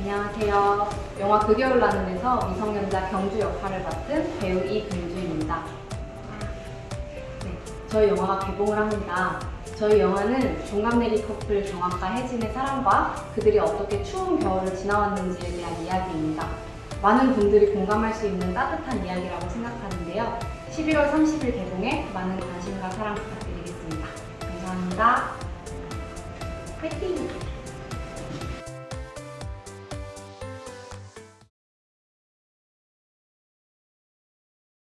안녕하세요. 영화 그 겨울 나는에서 미성년자 경주 역할을 맡은 배우 이금주입니다. 네, 저희 영화가 개봉을 합니다. 저희 영화는 종합내리 커플 정학과 혜진의 사랑과 그들이 어떻게 추운 겨울을 지나왔는지에 대한 이야기입니다. 많은 분들이 공감할 수 있는 따뜻한 이야기라고 생각하는데요. 11월 30일 개봉에 많은 관심과 사랑 부탁드리겠습니다. 감사합니다.